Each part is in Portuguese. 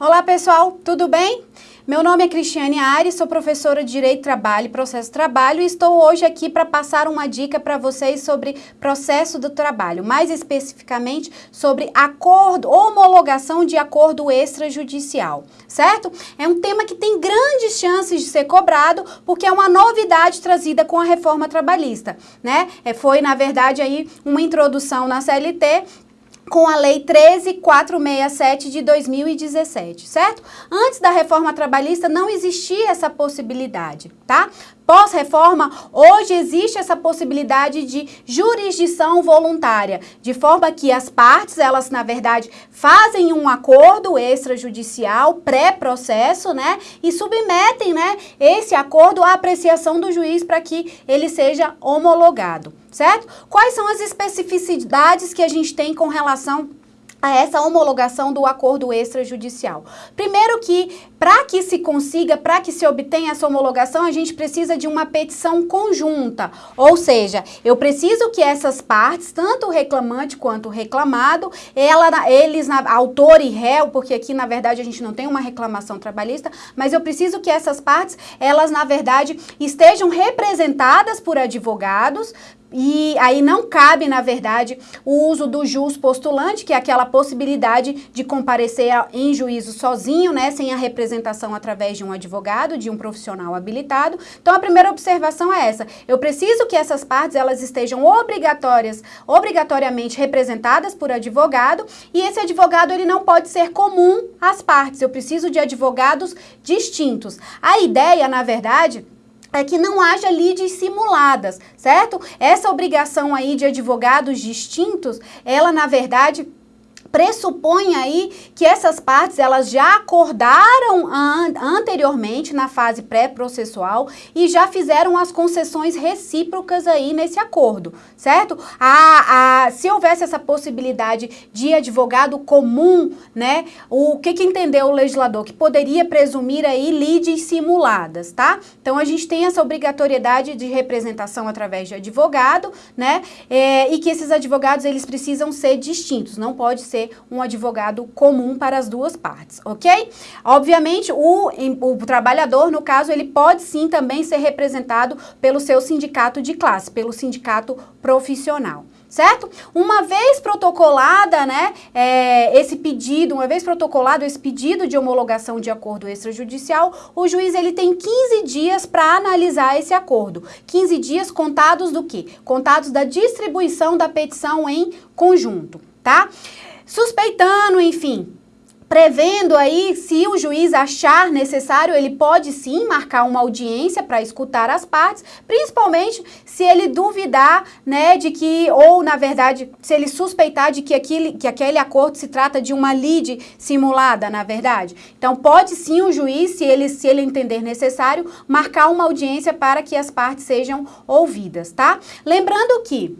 Olá pessoal, tudo bem? Meu nome é Cristiane Ares, sou professora de Direito Trabalho e Processo Trabalho e estou hoje aqui para passar uma dica para vocês sobre processo do trabalho, mais especificamente sobre acordo, homologação de acordo extrajudicial, certo? É um tema que tem grandes chances de ser cobrado porque é uma novidade trazida com a reforma trabalhista, né? É, foi, na verdade, aí uma introdução na CLT com a Lei 13467 de 2017, certo? Antes da reforma trabalhista não existia essa possibilidade, tá? Pós-reforma, hoje existe essa possibilidade de jurisdição voluntária, de forma que as partes, elas na verdade fazem um acordo extrajudicial pré-processo, né, e submetem, né, esse acordo à apreciação do juiz para que ele seja homologado, certo? Quais são as especificidades que a gente tem com relação a essa homologação do acordo extrajudicial. Primeiro que, para que se consiga, para que se obtenha essa homologação, a gente precisa de uma petição conjunta, ou seja, eu preciso que essas partes, tanto o reclamante quanto o reclamado, ela, eles, na, autor e réu, porque aqui na verdade a gente não tem uma reclamação trabalhista, mas eu preciso que essas partes, elas na verdade estejam representadas por advogados, e aí não cabe, na verdade, o uso do jus postulante, que é aquela possibilidade de comparecer em juízo sozinho, né, sem a representação através de um advogado, de um profissional habilitado. Então, a primeira observação é essa. Eu preciso que essas partes, elas estejam obrigatórias, obrigatoriamente representadas por advogado, e esse advogado, ele não pode ser comum às partes. Eu preciso de advogados distintos. A ideia, na verdade, é que não haja lides simuladas, certo? Essa obrigação aí de advogados distintos, ela na verdade pressupõe aí que essas partes elas já acordaram an anteriormente na fase pré-processual e já fizeram as concessões recíprocas aí nesse acordo, certo? A, a, se houvesse essa possibilidade de advogado comum, né, o que que entendeu o legislador? Que poderia presumir aí lides simuladas, tá? Então a gente tem essa obrigatoriedade de representação através de advogado, né, é, e que esses advogados eles precisam ser distintos, não pode ser ser um advogado comum para as duas partes, ok? Obviamente, o, o trabalhador, no caso, ele pode sim também ser representado pelo seu sindicato de classe, pelo sindicato profissional certo? Uma vez protocolada, né, é, esse pedido, uma vez protocolado esse pedido de homologação de acordo extrajudicial, o juiz ele tem 15 dias para analisar esse acordo. 15 dias contados do quê? Contados da distribuição da petição em conjunto, tá? Suspeitando, enfim, prevendo aí, se o juiz achar necessário, ele pode sim marcar uma audiência para escutar as partes, principalmente se ele duvidar, né, de que, ou na verdade, se ele suspeitar de que aquele, que aquele acordo se trata de uma lide simulada, na verdade. Então, pode sim o juiz, se ele, se ele entender necessário, marcar uma audiência para que as partes sejam ouvidas, tá? Lembrando que,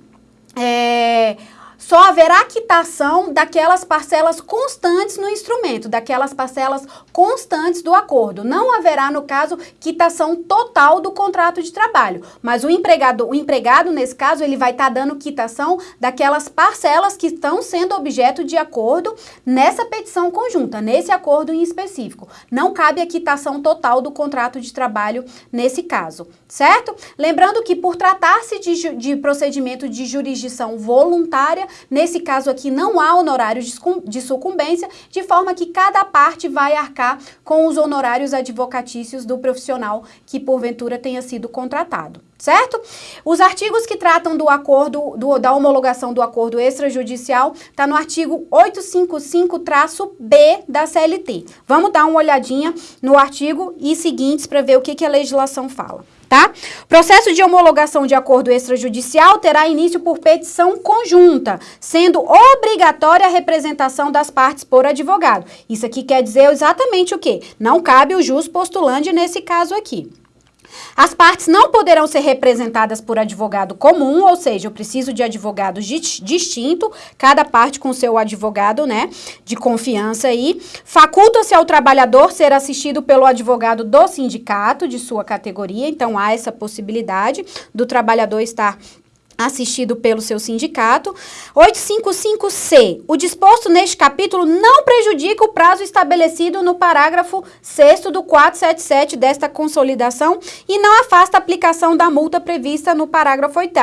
é só haverá quitação daquelas parcelas constantes no instrumento, daquelas parcelas constantes do acordo. Não haverá, no caso, quitação total do contrato de trabalho, mas o empregado, o empregado nesse caso, ele vai estar tá dando quitação daquelas parcelas que estão sendo objeto de acordo nessa petição conjunta, nesse acordo em específico. Não cabe a quitação total do contrato de trabalho nesse caso, certo? Lembrando que por tratar-se de, de procedimento de jurisdição voluntária, Nesse caso aqui, não há honorários de sucumbência, de forma que cada parte vai arcar com os honorários advocatícios do profissional que porventura tenha sido contratado certo? Os artigos que tratam do acordo, do, da homologação do acordo extrajudicial, está no artigo 855-B da CLT. Vamos dar uma olhadinha no artigo e seguintes para ver o que, que a legislação fala tá? Processo de homologação de acordo extrajudicial terá início por petição conjunta, sendo obrigatória a representação das partes por advogado. Isso aqui quer dizer exatamente o quê? Não cabe o jus postulante nesse caso aqui. As partes não poderão ser representadas por advogado comum, ou seja, eu preciso de advogados distinto, cada parte com seu advogado, né, de confiança aí. Faculta-se ao trabalhador ser assistido pelo advogado do sindicato de sua categoria, então há essa possibilidade do trabalhador estar assistido pelo seu sindicato. 855C. O disposto neste capítulo não prejudica o prazo estabelecido no parágrafo 6 do 477 desta consolidação e não afasta a aplicação da multa prevista no parágrafo 8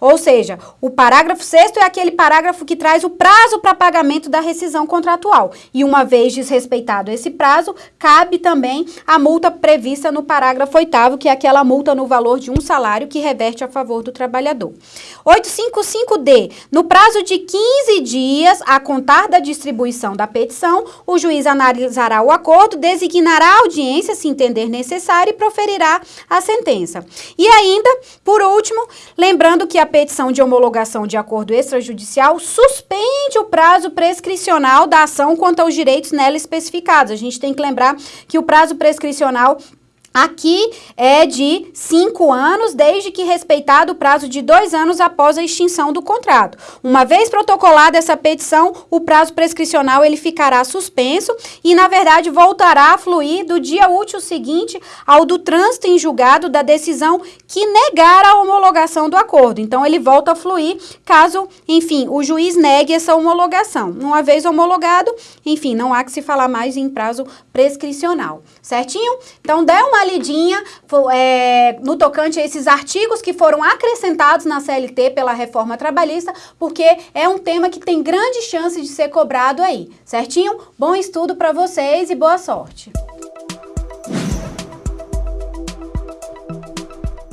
Ou seja, o parágrafo 6 é aquele parágrafo que traz o prazo para pagamento da rescisão contratual. E uma vez desrespeitado esse prazo, cabe também a multa prevista no parágrafo 8 que é aquela multa no valor de um salário que reverte a favor do trabalhador. 855D. No prazo de 15 dias a contar da distribuição da petição, o juiz analisará o acordo, designará a audiência, se entender necessário, e proferirá a sentença. E ainda, por último, lembrando que a petição de homologação de acordo extrajudicial suspende o prazo prescricional da ação quanto aos direitos nela especificados. A gente tem que lembrar que o prazo prescricional Aqui é de cinco anos, desde que respeitado o prazo de dois anos após a extinção do contrato. Uma vez protocolada essa petição, o prazo prescricional ele ficará suspenso e, na verdade, voltará a fluir do dia útil seguinte ao do trânsito em julgado da decisão que negar a homologação do acordo. Então, ele volta a fluir caso, enfim, o juiz negue essa homologação. Uma vez homologado, enfim, não há que se falar mais em prazo prescricional. Certinho? Então, dê uma lidinha é, no tocante a esses artigos que foram acrescentados na CLT pela reforma trabalhista, porque é um tema que tem grande chance de ser cobrado aí, certinho? Bom estudo para vocês e boa sorte!